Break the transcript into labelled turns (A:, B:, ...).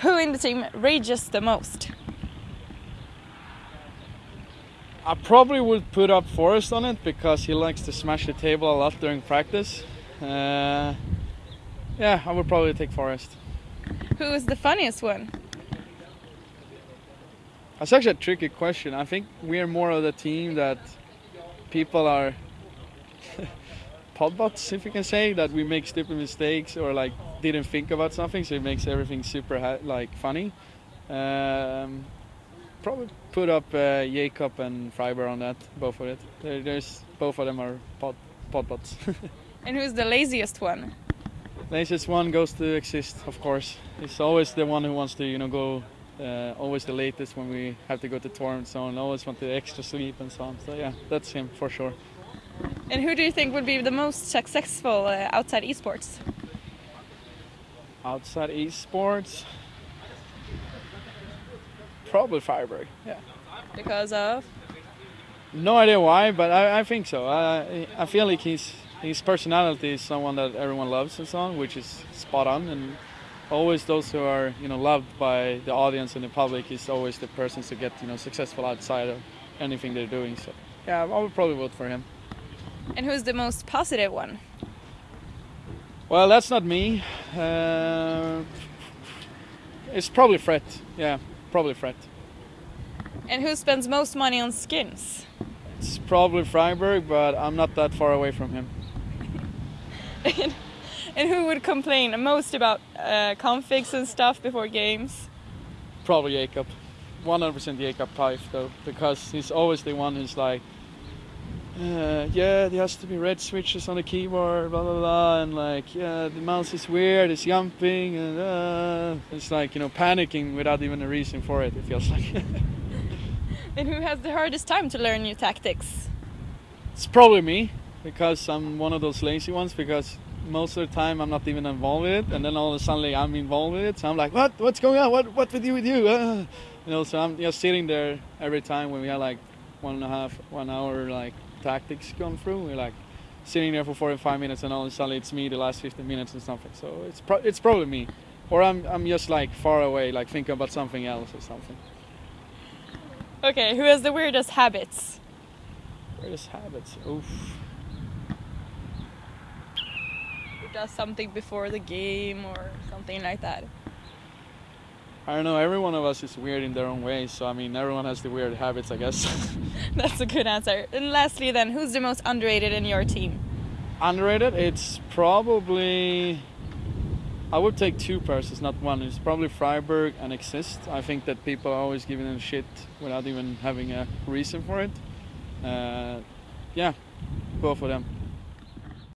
A: Who in the team rages the most?
B: I probably would put up Forrest on it because he likes to smash the table a lot during practice. Uh, yeah, I would probably take Forrest.
A: Who is the funniest one?
B: That's actually a tricky question. I think we're more of the team that people are podbots, if you can say, that we make stupid mistakes or like didn't think about something, so it makes everything super like funny. Um, probably put up uh, Jakob and Friberg on that, both of it. There, there's both of them are pod podbots.
A: and who's the laziest one?
B: Laziest one goes to Xizt, of course. He's always the one who wants to, you know, go. Uh, always the latest when we have to go to tour and so on. Always want the extra sleep and so on. So yeah, that's him for sure.
A: And who do you think would be the most successful uh, outside esports?
B: Outside esports, probably Friberg. Yeah.
A: Because of?
B: No idea why, but I, I think so. I, I feel like his his personality is someone that everyone loves and so on, which is spot on. And always those who are you know loved by the audience and the public is always the persons to get you know successful outside of anything they're doing. So yeah, I would probably vote for him.
A: And who's the most positive one?
B: Well, that's not me. Uh, it's probably Fred. Yeah, probably Fred.
A: And who spends most money on skins?
B: It's probably Friberg, but I'm not that far away from him.
A: and, and who would complain most about uh, configs and stuff before games?
B: Probably Jakob. 100% Jakob Pife though, because he's always the one who's like, uh, yeah, there has to be red switches on the keyboard, blah blah blah, and like, yeah, the mouse is weird, it's jumping, and uh, it's like you know panicking without even a reason for it. It feels like.
A: and who has the hardest time to learn new tactics?
B: It's probably me, because I'm one of those lazy ones. Because most of the time I'm not even involved with it, and then all of a sudden I'm involved with it. So I'm like, what? What's going on? What? What with you? With you? Uh, you know, so I'm just sitting there every time when we have like one and a half, one hour like tactics come through. We're like sitting there for 45 minutes, and all of a sudden it's me the last 15 minutes and something. So it's pro- it's probably me, or I'm I'm just like far away, like thinking about something else or something.
A: Okay, who has the weirdest habits?
B: Weirdest habits? Oof.
A: Who does something before the game or something like that?
B: I don't know. Every one of us is weird in their own way. So I mean, everyone has the weird habits, I guess.
A: That's a good answer. And lastly, then, who's the most underrated in your team?
B: Underrated? It's probably. I would take two persons, not one. It's probably Friberg and Xizt. I think that people are always giving them shit without even having a reason for it. Uh, yeah, both of them.